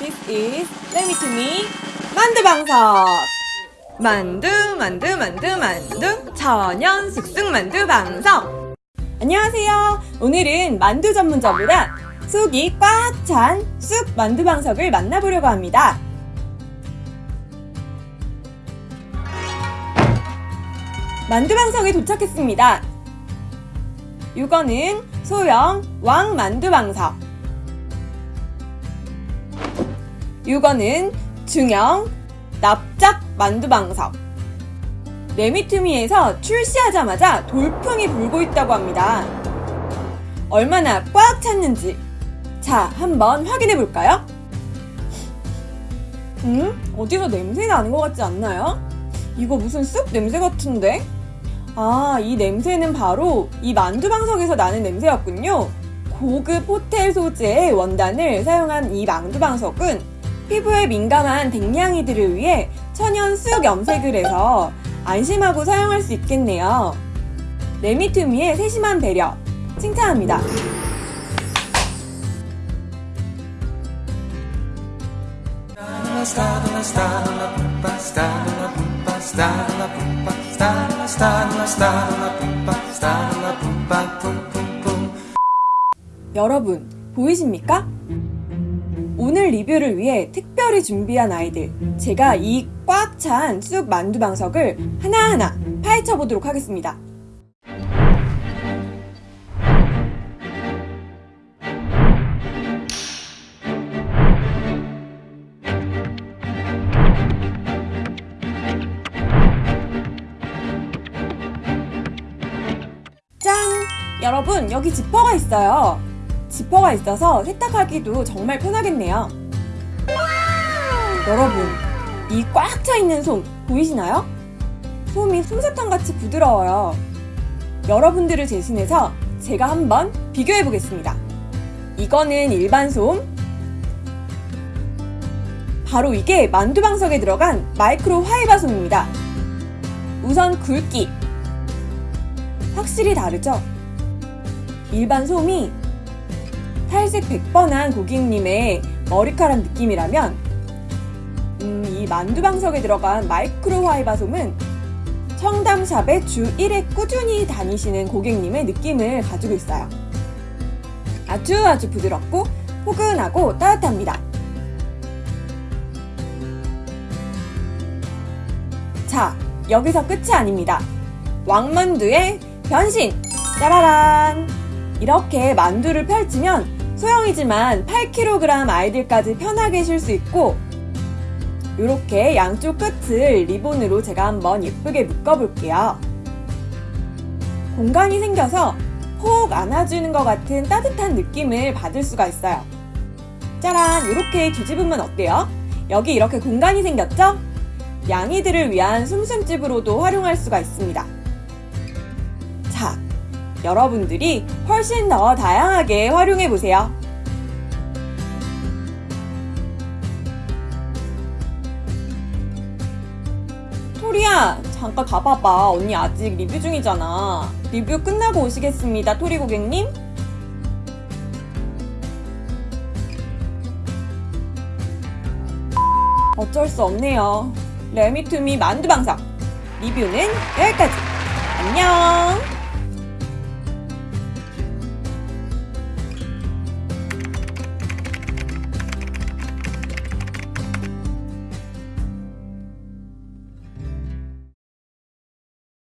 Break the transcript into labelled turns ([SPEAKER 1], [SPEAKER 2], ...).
[SPEAKER 1] This is Let Me 만두 방석. 만두 만두 만두 만두. 천연 숙숙 만두 방석. 안녕하세요. 오늘은 만두 전문점보다 속이 꽉 찬 쑥 만두 방석을 만나보려고 합니다. 만두 방석에 도착했습니다. 이거는 소형 왕 만두 방석 이거는 중형 납작 만두방석 레미투미에서 출시하자마자 돌풍이 불고 있다고 합니다. 얼마나 꽉 찼는지 자 한번 확인해 볼까요? 음? 어디서 냄새 나는 것 같지 않나요? 이거 무슨 쑥 냄새 같은데? 아, 이 냄새는 바로 이 만두방석에서 나는 냄새였군요. 고급 호텔 소재의 원단을 사용한 이 만두방석은 피부에 민감한 댕냥이들을 위해 천연 쑥 염색을 해서 안심하고 사용할 수 있겠네요. 레미투미의 세심한 배려 칭찬합니다. 여러분 보이십니까? 오늘 리뷰를 위해 특별히 준비한 아이들 제가 이 꽉 찬 쑥 만두 방석을 하나하나 파헤쳐 보도록 하겠습니다. 짠! 여러분 여기 지퍼가 있어요. 지퍼가 있어서 세탁하기도 정말 편하겠네요. 여러분, 이 꽉 차 있는 솜 보이시나요? 솜이 솜사탕같이 부드러워요. 여러분들을 대신해서 제가 한번 비교해 보겠습니다. 이거는 일반 솜. 바로 이게 만두방석에 들어간 마이크로 화이바 솜입니다. 우선 굵기. 확실히 다르죠? 일반 솜이 탈색 100번 한 고객님의 머리카락 느낌이라면 음, 이 만두방석에 들어간 마이크로 화이바솜은 청담샵에 주 1회 꾸준히 다니시는 고객님의 느낌을 가지고 있어요. 아주 아주 부드럽고 포근하고 따뜻합니다. 자, 여기서 끝이 아닙니다. 왕만두의 변신! 짜라란! 이렇게 만두를 펼치면 소형이지만 8kg 아이들까지 편하게 쉴 수 있고 이렇게 양쪽 끝을 리본으로 제가 한번 예쁘게 묶어볼게요. 공간이 생겨서 폭 안아주는 것 같은 따뜻한 느낌을 받을 수가 있어요. 짜란! 이렇게 뒤집으면 어때요? 여기 이렇게 공간이 생겼죠? 양이들을 위한 숨숨집으로도 활용할 수가 있습니다. 자, 여러분들이 훨씬 더 다양하게 활용해 보세요. 토리야, 잠깐 가봐봐. 언니 아직 리뷰 중이잖아. 리뷰 끝나고 오시겠습니다, 토리 고객님. 어쩔 수 없네요. 레미투미 만두방석. 리뷰는 여기까지. 안녕!